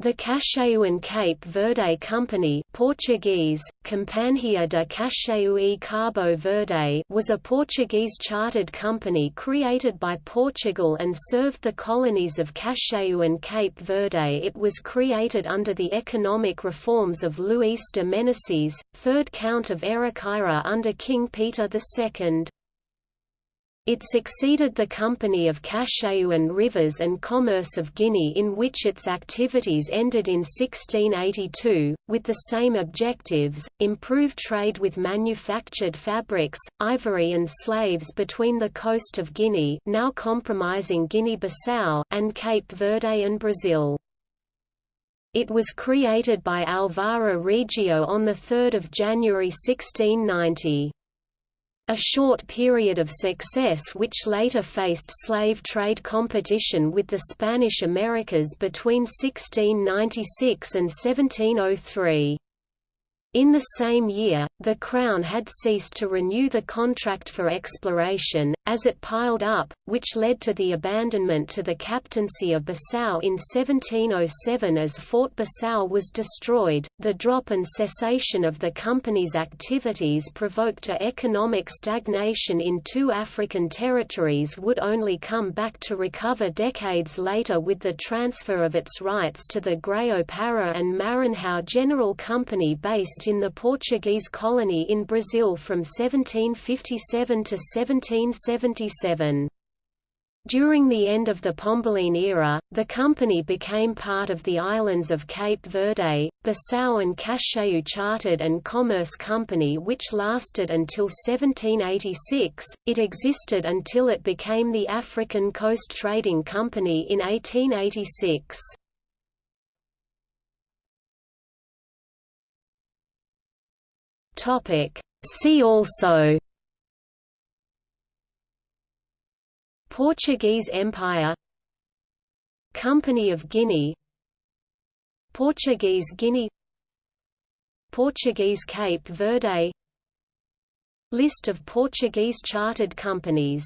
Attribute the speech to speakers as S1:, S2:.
S1: The Cacheu and Cape Verde Company Portuguese, Companhia de Cacheu e Cabo Verde was a Portuguese chartered company created by Portugal and served the colonies of Cacheu and Cape Verde It was created under the economic reforms of Luís de Meneses, 3rd Count of Ericeira under King Peter II. It succeeded the Company of Cacheu and Rivers and Commerce of Guinea in which its activities ended in 1682, with the same objectives, improve trade with manufactured fabrics, ivory and slaves between the coast of Guinea now compromising Guinea-Bissau and Cape Verde and Brazil. It was created by Alvaro Regio on 3 January 1690. A short period of success which later faced slave trade competition with the Spanish Americas between 1696 and 1703. In the same year, the Crown had ceased to renew the contract for exploration, as it piled up, which led to the abandonment to the captaincy of Bissau in 1707 as Fort Bissau was destroyed. The drop and cessation of the company's activities provoked a economic stagnation in two African territories would only come back to recover decades later with the transfer of its rights to the Grão-Pará and Maranhão General Company based in the Portuguese colony in Brazil from 1757 to 1777. During the end of the Pombaline era, the company became part of the islands of Cape Verde, Bissau and Cacheu Chartered and Commerce Company which lasted until 1786. It existed until it became the African Coast Trading Company in 1886. Topic. See also Portuguese Empire Company of Guinea Portuguese Guinea Portuguese Cape Verde List of Portuguese chartered companies